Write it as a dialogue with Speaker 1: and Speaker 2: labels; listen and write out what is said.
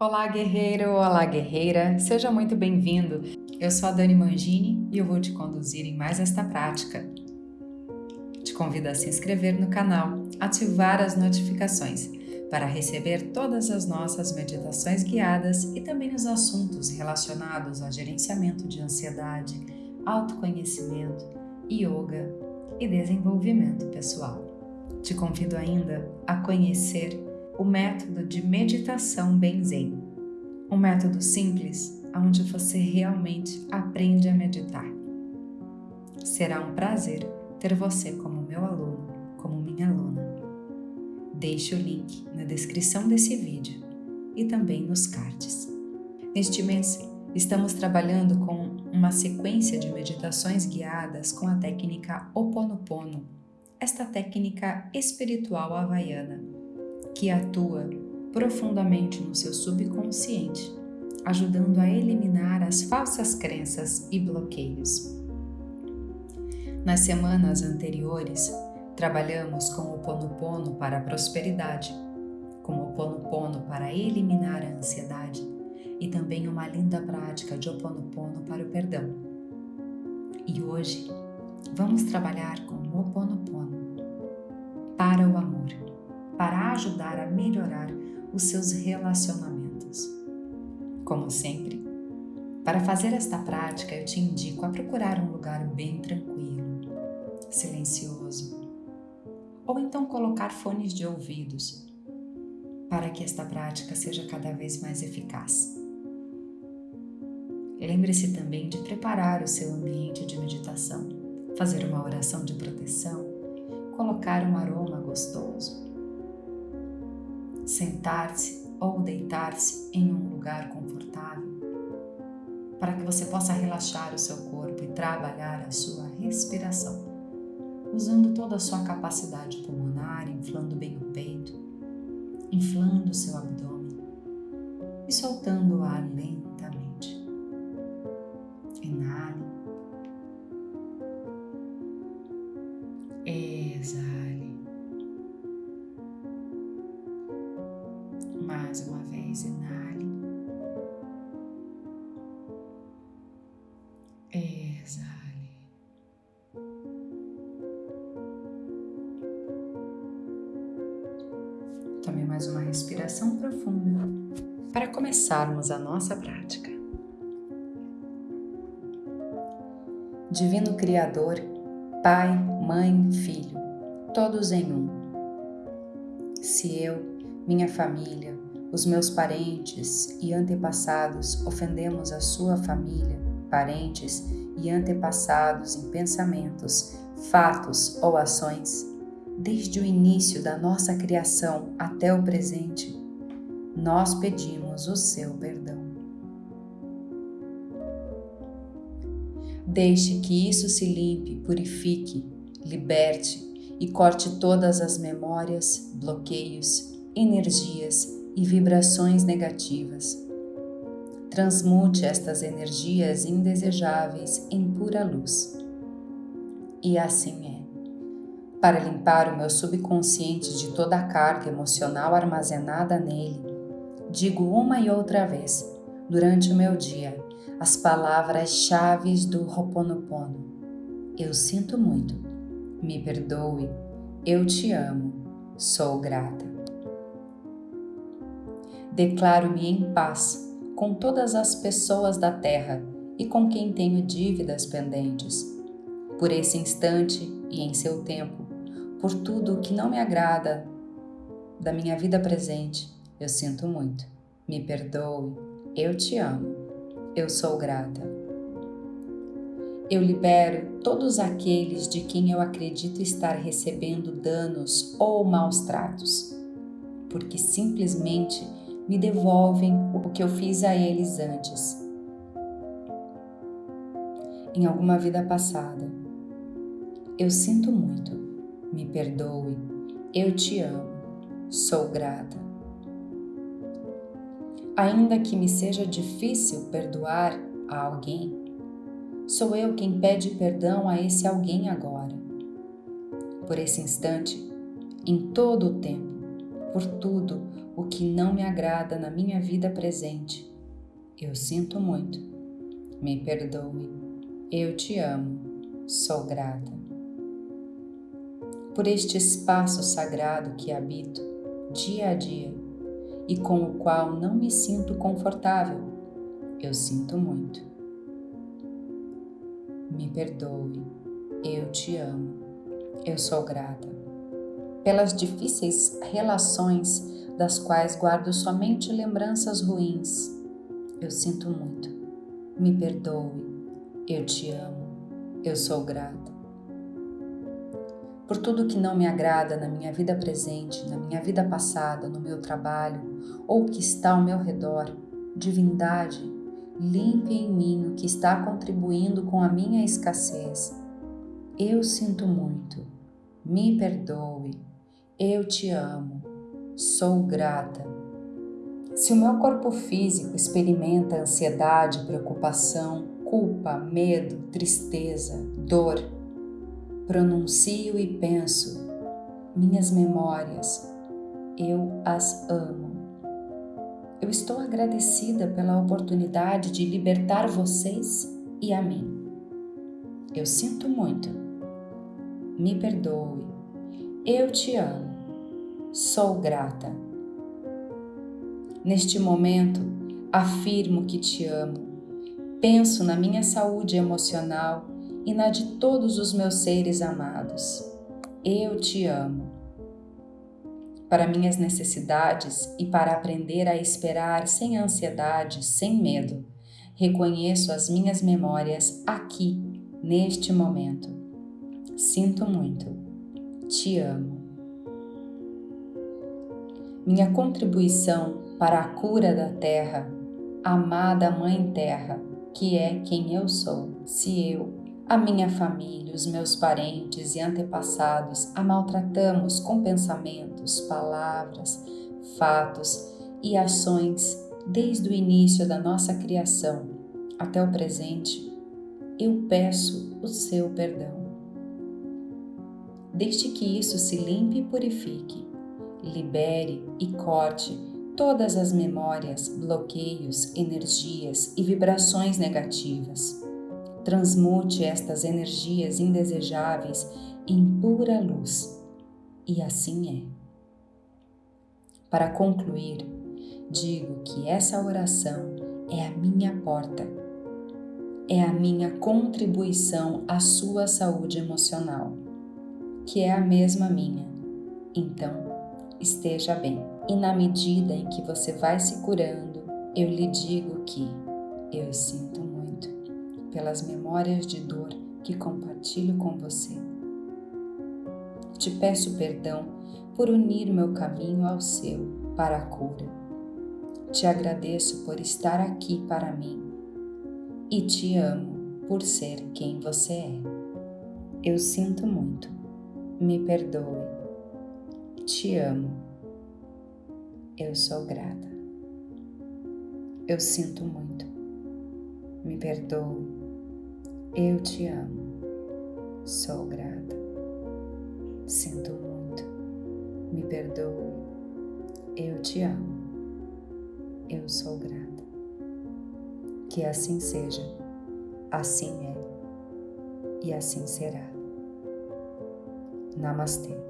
Speaker 1: Olá, guerreiro! Olá, guerreira! Seja muito bem-vindo! Eu sou a Dani Mangini e eu vou te conduzir em mais esta prática. Te convido a se inscrever no canal, ativar as notificações para receber todas as nossas meditações guiadas e também os assuntos relacionados a gerenciamento de ansiedade, autoconhecimento, yoga e desenvolvimento pessoal. Te convido ainda a conhecer o método de meditação Benzen. Um método simples onde você realmente aprende a meditar. Será um prazer ter você como meu aluno, como minha aluna. Deixe o link na descrição desse vídeo e também nos cards. Neste mês, estamos trabalhando com uma sequência de meditações guiadas com a técnica Oponopono, esta técnica espiritual havaiana que atua profundamente no seu subconsciente, ajudando a eliminar as falsas crenças e bloqueios. Nas semanas anteriores, trabalhamos com o Ponopono para a prosperidade, com o Ponopono para eliminar a ansiedade e também uma linda prática de Oponopono para o perdão. E hoje vamos trabalhar com o Oponopono para o amor para ajudar a melhorar os seus relacionamentos. Como sempre, para fazer esta prática, eu te indico a procurar um lugar bem tranquilo, silencioso, ou então colocar fones de ouvidos para que esta prática seja cada vez mais eficaz. Lembre-se também de preparar o seu ambiente de meditação, fazer uma oração de proteção, colocar um aroma gostoso sentar-se ou deitar-se em um lugar confortável, para que você possa relaxar o seu corpo e trabalhar a sua respiração, usando toda a sua capacidade pulmonar, inflando bem o peito, inflando o seu abdômen e soltando o ar lentamente. Tome mais uma respiração profunda para começarmos a nossa prática. Divino Criador, Pai, Mãe, Filho, todos em um. Se eu, minha família, os meus parentes e antepassados ofendemos a sua família, parentes e antepassados em pensamentos, fatos ou ações, desde o início da nossa criação até o presente, nós pedimos o seu perdão. Deixe que isso se limpe, purifique, liberte e corte todas as memórias, bloqueios energias e vibrações negativas. Transmute estas energias indesejáveis em pura luz. E assim é. Para limpar o meu subconsciente de toda a carga emocional armazenada nele, digo uma e outra vez, durante o meu dia, as palavras-chave do Ho'oponopono. Eu sinto muito. Me perdoe. Eu te amo. Sou grata. Declaro-me em paz com todas as pessoas da terra e com quem tenho dívidas pendentes. Por esse instante e em seu tempo, por tudo o que não me agrada da minha vida presente, eu sinto muito. Me perdoe, eu te amo, eu sou grata. Eu libero todos aqueles de quem eu acredito estar recebendo danos ou maus tratos, porque simplesmente me devolvem o que eu fiz a eles antes. Em alguma vida passada. Eu sinto muito, me perdoe, eu te amo, sou grata. Ainda que me seja difícil perdoar a alguém, sou eu quem pede perdão a esse alguém agora. Por esse instante, em todo o tempo, por tudo o que não me agrada na minha vida presente. Eu sinto muito. Me perdoe. Eu te amo. Sou grata. Por este espaço sagrado que habito dia a dia e com o qual não me sinto confortável, eu sinto muito. Me perdoe. Eu te amo. Eu sou grata pelas difíceis relações das quais guardo somente lembranças ruins. Eu sinto muito. Me perdoe. Eu te amo. Eu sou grata. Por tudo que não me agrada na minha vida presente, na minha vida passada, no meu trabalho ou que está ao meu redor, divindade, limpe em mim o que está contribuindo com a minha escassez. Eu sinto muito. Me perdoe. Eu te amo, sou grata. Se o meu corpo físico experimenta ansiedade, preocupação, culpa, medo, tristeza, dor, pronuncio e penso, minhas memórias, eu as amo. Eu estou agradecida pela oportunidade de libertar vocês e a mim. Eu sinto muito. Me perdoe. Eu te amo sou grata. Neste momento, afirmo que te amo. Penso na minha saúde emocional e na de todos os meus seres amados. Eu te amo. Para minhas necessidades e para aprender a esperar sem ansiedade, sem medo, reconheço as minhas memórias aqui, neste momento. Sinto muito. Te amo minha contribuição para a cura da terra, amada Mãe Terra, que é quem eu sou, se eu, a minha família, os meus parentes e antepassados a maltratamos com pensamentos, palavras, fatos e ações desde o início da nossa criação até o presente, eu peço o seu perdão. Desde que isso se limpe e purifique, libere e corte todas as memórias, bloqueios, energias e vibrações negativas. Transmute estas energias indesejáveis em pura luz. E assim é. Para concluir, digo que essa oração é a minha porta, é a minha contribuição à sua saúde emocional, que é a mesma minha. Então, esteja bem. E na medida em que você vai se curando, eu lhe digo que eu sinto muito pelas memórias de dor que compartilho com você. Te peço perdão por unir meu caminho ao seu para a cura. Te agradeço por estar aqui para mim e te amo por ser quem você é. Eu sinto muito. Me perdoe te amo. Eu sou grata. Eu sinto muito. Me perdoe. Eu te amo. Sou grata. Sinto muito. Me perdoe. Eu te amo. Eu sou grata. Que assim seja. Assim é. E assim será. Namastê.